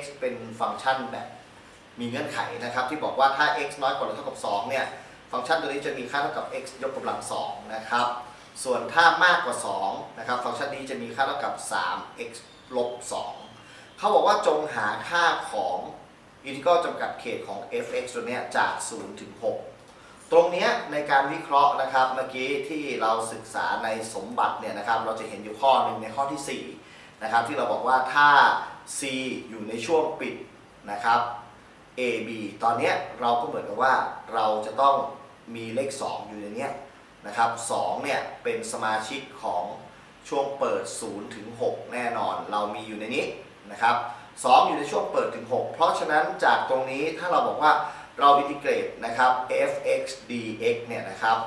X เป็นฟังก์ชันแบบมีเงื่อนไขนะครับ ที่บอกว่าถ้า x น้อยกว่าหรือเท่ากับ 2 เนี่ย ฟังก์ชันตัวนี้จะมีค่าเท่ากับ x ยกกำลัง2นะครับ ส่วนถ้ามากกว่า2นะครับ ฟังก์ชันนี้จะมีค่าเท่ากับ 3x ลบ 2 เขาบอกว่าจงหาค่าของอินทิกรัลจำกัดเขตของ f(x) ตัวเนี้ยจาก 0 ถึง 6 ตรงเนี้ยในการวิเคราะห์นะครับเมื่อกี้ที่เราศึกษาในสมบัติเนี่ยนะครับ เราจะเห็นอยู่ข้อหนึ่งในข้อที่4นะครับที่เราบอกว่าถ้า c อยู่ในช่วงปิดนะครับ a b ตอนนี้เราก็เหมือนกับว่าเราจะต้องมีเลข 2 อยู่ในนี้นะครับ2เนี่ยเป็นสมาชิกของช่วงเปิด0ถึง6แน่นอน เรามีอยู่ในนี้นะครับ2อยู่ในช่วงเปิดถึง 6 เพราะฉะนั้นจากตรงนี้ถ้าเราบอกว่าเราอินทิเกรตนะครับ f(x) dx เนี่ยนะครับ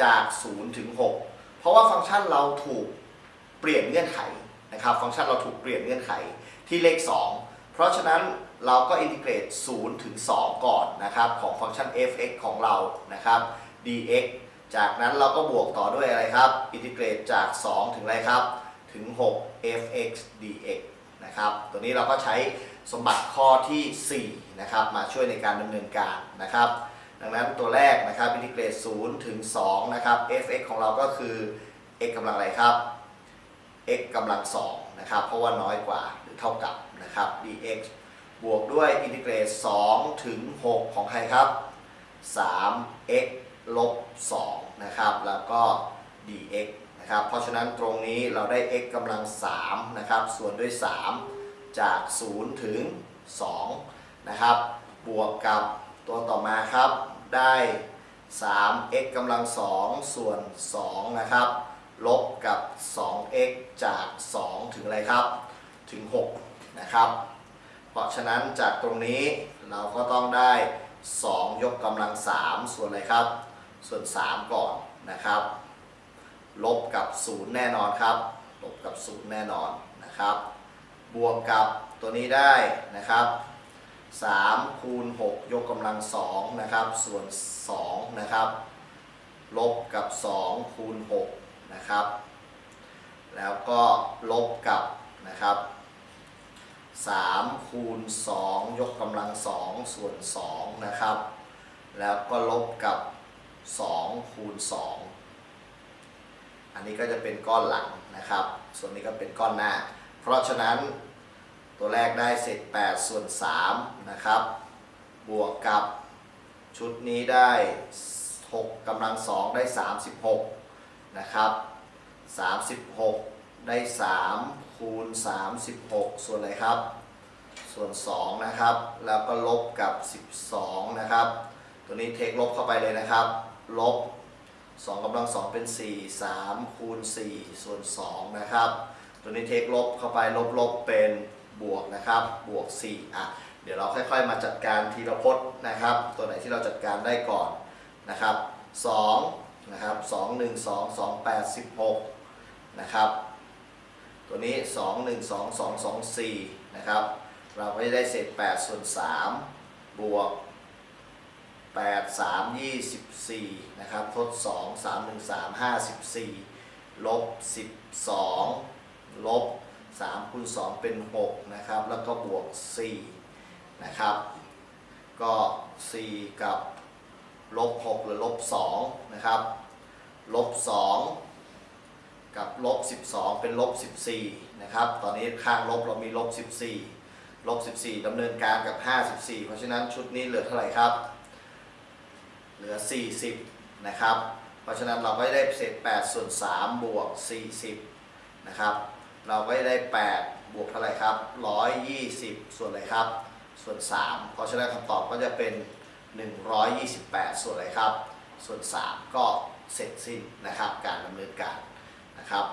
จาก0ถึง6 เพราะว่าฟังก์ชันเราถูกเปลี่ยนเงื่อนไขนะครับ ฟังก์ชันเราถูกเปลี่ยนเงื่อนไข ที่เลข 2 เพราะฉะนั้นเราก็อินทิเกรต 0 ถึง 2 ก่อนนะครับ ของฟังก์ชัน f(x) ของเรานะครับ dx จากนั้นเราก็บวกต่อด้วยอะไรครับ อินทิเกรตจาก 2 ถึงอะไรครับ ถึง 6 fx dx นะครับ ตัวนี้เราก็ใช้สมบัติข้อที่ 4 นะครับ มาช่วยในการดำเนินการนะครับ ดังนั้นตัวแรกนะครับ อินทิเกรต 0 ถึง 2 นะครับ fx ของเราก็คือ x กำลังอะไรครับ x กำลัง2นะครับ เพราะว่าน้อยกว่า เท่ากับนะครับ dx บวกด้วยอินทิเกรต2ถึง 6 ของใครครับ 3x ลบ2นะครับ แล้วก็ dx นะครับ เพราะฉะนั้นตรงนี้เราได้ x กำลัง3นะครับ ส่วนด้วย 3 จาก 0 ถึง 2 นะครับ บวกกับตัวต่อมาครับ ได้ 3x กำลัง 2 ส่วน 2 นะครับ ลบกับ 2x จาก 2 ถึงอะไรครับ ถึง6นะครับ เพราะฉะนั้นจากตรงนี้เราก็ต้องได้ 2 ยกกำลัง 3 ส่วนอะไรครับ ส่วน 3 ก่อนนะครับ ลบกับ 0 แน่นอนครับ ลบกับ 0 แน่นอนนะครับ บวกกับตัวนี้ได้นะครับ3คูณ6ยกกำลัง2นะครับส่วน2นะครับลบกับ2คูณ6นะครับ แล้วก็ลบกับนะครับ 3 คูณ 2 ยกกำลัง 2 ส่วน 2 นะครับ แล้วก็ลบกับ 2 คูณ 2 อันนี้ก็จะเป็นก้อนหลังนะครับ ส่วนนี้ก็เป็นก้อนหน้า เพราะฉะนั้นตัวแรกได้เศษ8ส่วน3นะครับ บวกกับชุดนี้ได้ 6กำลัง 2 ได้ 36 นะครับ 36 ได้3คูณ36 ส่วนอะไรครับ ส่วน2นะครับ แล้วก็ลบกับ 12 นะครับ ตัวนี้เทคลบเข้าไปเลยนะครับ ลบ2กำลัง 2 เป็น 4 3คูณ4ส่วน2นะครับ ตัวนี้เทคลบเข้าไปลบลบเป็นบวกนะครับ บวก 4 อะ เดี๋ยวเราค่อยๆ มาจัดการทีละพจน์นะครับ ตัวไหนที่เราจัดการได้ก่อนนะครับ2นะครับ2 1 2 2 8 16นะครับ ตัวนี้ 2 1 2 2 2 4 นะครับ เราก็จะได้เศษ8ส่วน3บวก 8 3 24 นะครับทด 2 3 1 3 54 ลบ 12 ลบ 3คูณ2เป็น 6 นะครับ แล้วก็บวก 4 นะครับ ก็ 4 กับลบ 6 หรือลบ 2 นะครับ ลบ 2 กับลบ12 เป็นลบ14นะครับตอนนี้ข้างลบเรามีลบ14ลบ14ดำเนินการกับ 54 เพราะฉะนั้นชุดนี้เหลือเท่าไหร่ครับ เหลือ 40นะครับเพราะฉะนั้นเราก็ได้เศษ8ส่วน3บวก40นะครับเราก็ได้ 8 บวกเท่าไหร่ครับ 120 ส่วนอะไรครับ ส่วน 3 เพราะฉะนั้นคำตอบก็จะเป็น 128 ส่วนอะไรครับ ส่วน 3 ก็เสร็จสิ้นนะครับการดำเนินการ นะครับ